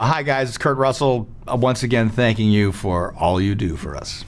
Hi, guys. It's Kurt Russell. Uh, once again, thanking you for all you do for us.